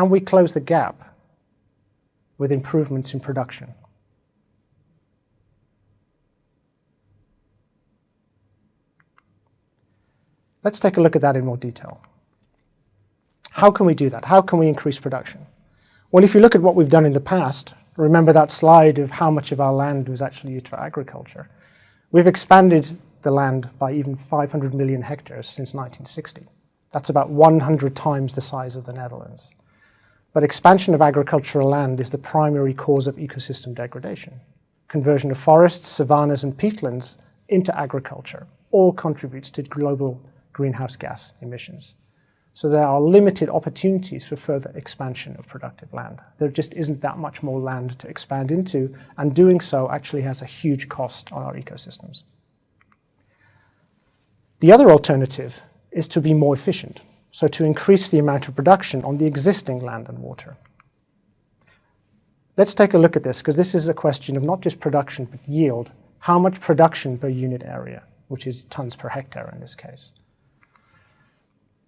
Can we close the gap with improvements in production? Let's take a look at that in more detail. How can we do that? How can we increase production? Well, if you look at what we've done in the past, remember that slide of how much of our land was actually used for agriculture. We've expanded the land by even 500 million hectares since 1960. That's about 100 times the size of the Netherlands. But expansion of agricultural land is the primary cause of ecosystem degradation. Conversion of forests, savannas and peatlands into agriculture all contributes to global greenhouse gas emissions. So there are limited opportunities for further expansion of productive land. There just isn't that much more land to expand into, and doing so actually has a huge cost on our ecosystems. The other alternative is to be more efficient so to increase the amount of production on the existing land and water. Let's take a look at this, because this is a question of not just production, but yield. How much production per unit area, which is tons per hectare in this case.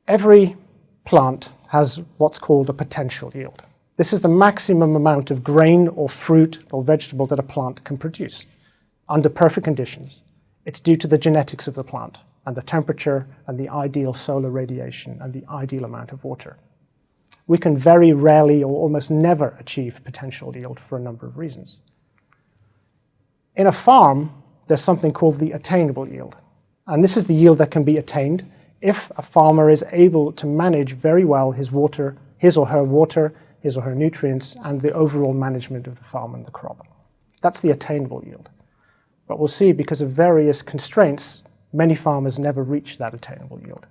Every plant has what's called a potential yield. This is the maximum amount of grain or fruit or vegetable that a plant can produce under perfect conditions. It's due to the genetics of the plant and the temperature and the ideal solar radiation and the ideal amount of water. We can very rarely or almost never achieve potential yield for a number of reasons. In a farm, there's something called the attainable yield. And this is the yield that can be attained if a farmer is able to manage very well his water, his or her water, his or her nutrients, and the overall management of the farm and the crop. That's the attainable yield. But we'll see because of various constraints, many farmers never reach that attainable yield.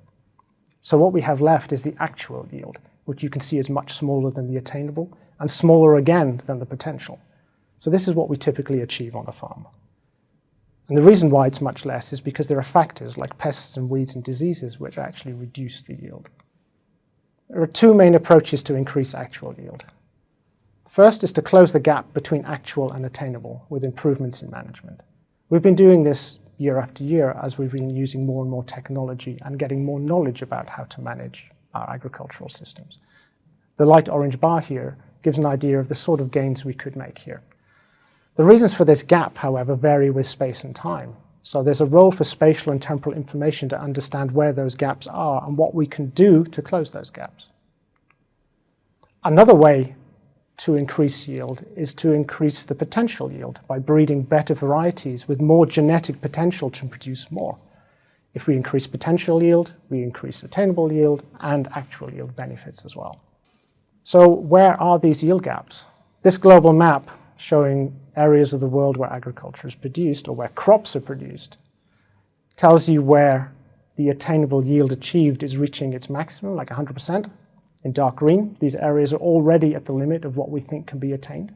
So what we have left is the actual yield, which you can see is much smaller than the attainable and smaller again than the potential. So this is what we typically achieve on a farm. And the reason why it's much less is because there are factors like pests and weeds and diseases which actually reduce the yield. There are two main approaches to increase actual yield. First is to close the gap between actual and attainable with improvements in management. We've been doing this year after year as we've been using more and more technology and getting more knowledge about how to manage our agricultural systems. The light orange bar here gives an idea of the sort of gains we could make here. The reasons for this gap, however, vary with space and time. So there's a role for spatial and temporal information to understand where those gaps are and what we can do to close those gaps. Another way to increase yield is to increase the potential yield by breeding better varieties with more genetic potential to produce more. If we increase potential yield, we increase attainable yield and actual yield benefits as well. So where are these yield gaps? This global map showing areas of the world where agriculture is produced or where crops are produced tells you where the attainable yield achieved is reaching its maximum, like 100%, in dark green, these areas are already at the limit of what we think can be attained.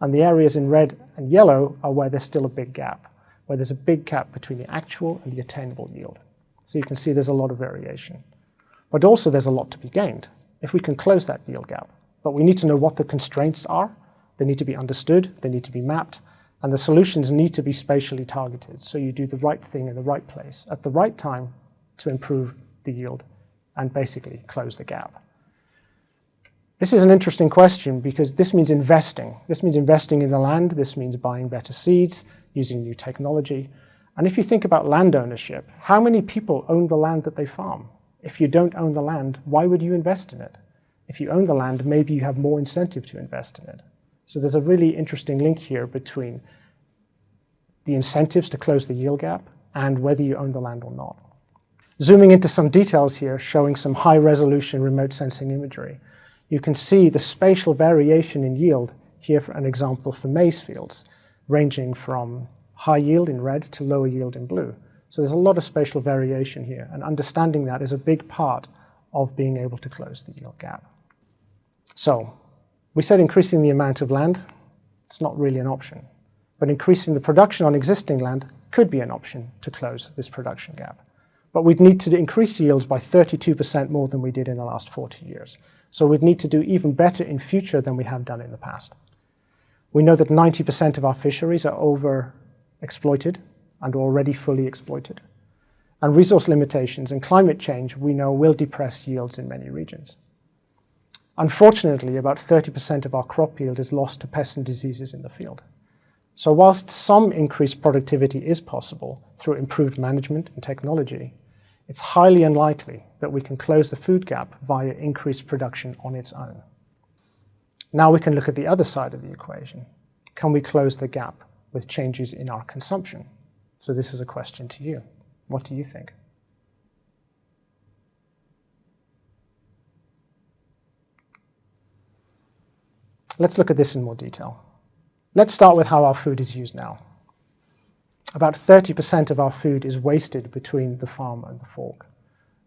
And the areas in red and yellow are where there's still a big gap, where there's a big gap between the actual and the attainable yield. So you can see there's a lot of variation. But also there's a lot to be gained if we can close that yield gap. But we need to know what the constraints are. They need to be understood, they need to be mapped, and the solutions need to be spatially targeted. So you do the right thing in the right place at the right time to improve the yield and basically close the gap. This is an interesting question because this means investing. This means investing in the land. This means buying better seeds, using new technology. And if you think about land ownership, how many people own the land that they farm? If you don't own the land, why would you invest in it? If you own the land, maybe you have more incentive to invest in it. So there's a really interesting link here between the incentives to close the yield gap and whether you own the land or not. Zooming into some details here, showing some high-resolution remote sensing imagery you can see the spatial variation in yield here for an example for maize fields, ranging from high yield in red to lower yield in blue. So there's a lot of spatial variation here, and understanding that is a big part of being able to close the yield gap. So we said increasing the amount of land, it's not really an option. but increasing the production on existing land could be an option to close this production gap. But we'd need to increase yields by 32% more than we did in the last 40 years. So we'd need to do even better in future than we have done in the past. We know that 90% of our fisheries are over-exploited and already fully exploited. And resource limitations and climate change, we know, will depress yields in many regions. Unfortunately, about 30% of our crop yield is lost to pests and diseases in the field. So whilst some increased productivity is possible through improved management and technology, it's highly unlikely that we can close the food gap via increased production on its own. Now we can look at the other side of the equation. Can we close the gap with changes in our consumption? So this is a question to you. What do you think? Let's look at this in more detail. Let's start with how our food is used now. About 30% of our food is wasted between the farm and the fork,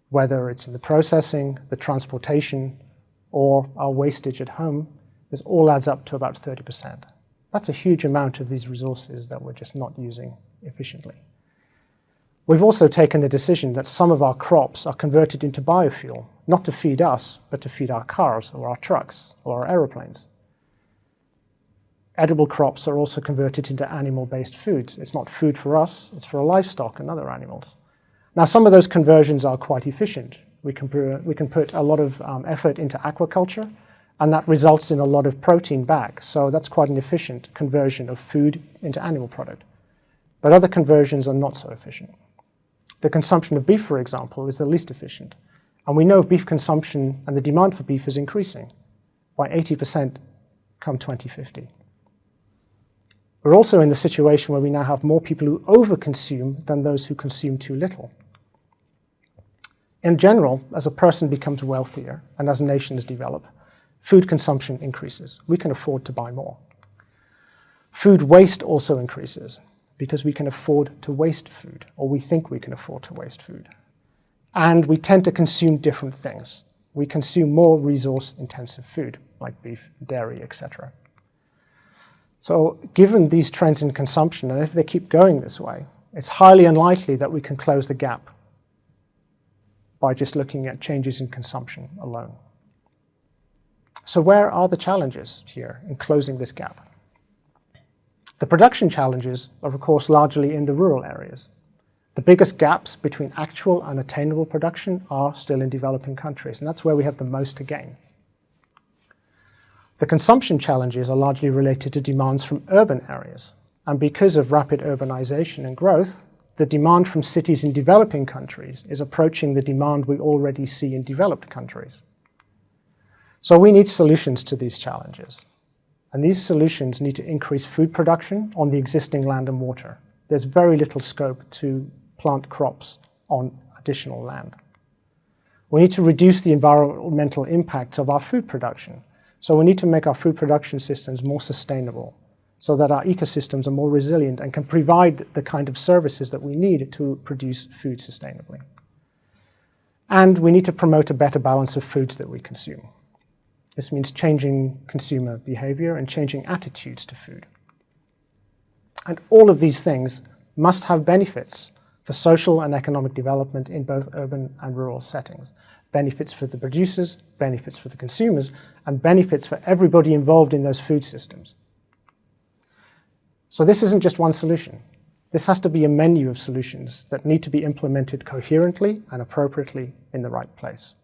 whether it's in the processing, the transportation, or our wastage at home, this all adds up to about 30%. That's a huge amount of these resources that we're just not using efficiently. We've also taken the decision that some of our crops are converted into biofuel, not to feed us, but to feed our cars or our trucks or our aeroplanes edible crops are also converted into animal-based foods. It's not food for us, it's for livestock and other animals. Now, some of those conversions are quite efficient. We can, we can put a lot of um, effort into aquaculture, and that results in a lot of protein back. So that's quite an efficient conversion of food into animal product. But other conversions are not so efficient. The consumption of beef, for example, is the least efficient. And we know beef consumption and the demand for beef is increasing by 80% come 2050. We're also in the situation where we now have more people who overconsume than those who consume too little. In general, as a person becomes wealthier and as nations develop, food consumption increases. We can afford to buy more. Food waste also increases because we can afford to waste food, or we think we can afford to waste food. And we tend to consume different things. We consume more resource-intensive food, like beef, dairy, etc. So given these trends in consumption, and if they keep going this way, it's highly unlikely that we can close the gap by just looking at changes in consumption alone. So where are the challenges here in closing this gap? The production challenges are, of course, largely in the rural areas. The biggest gaps between actual and attainable production are still in developing countries, and that's where we have the most to gain. The consumption challenges are largely related to demands from urban areas. And because of rapid urbanization and growth, the demand from cities in developing countries is approaching the demand we already see in developed countries. So we need solutions to these challenges. And these solutions need to increase food production on the existing land and water. There's very little scope to plant crops on additional land. We need to reduce the environmental impacts of our food production so we need to make our food production systems more sustainable so that our ecosystems are more resilient and can provide the kind of services that we need to produce food sustainably. And we need to promote a better balance of foods that we consume. This means changing consumer behavior and changing attitudes to food. And all of these things must have benefits for social and economic development in both urban and rural settings benefits for the producers, benefits for the consumers, and benefits for everybody involved in those food systems. So this isn't just one solution. This has to be a menu of solutions that need to be implemented coherently and appropriately in the right place.